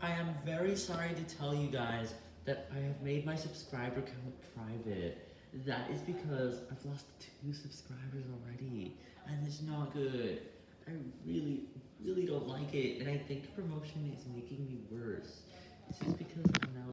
I am very sorry to tell you guys that I have made my subscriber count private. That is because I've lost two subscribers already, and it's not good. I really, really don't like it, and I think promotion is making me worse. This is because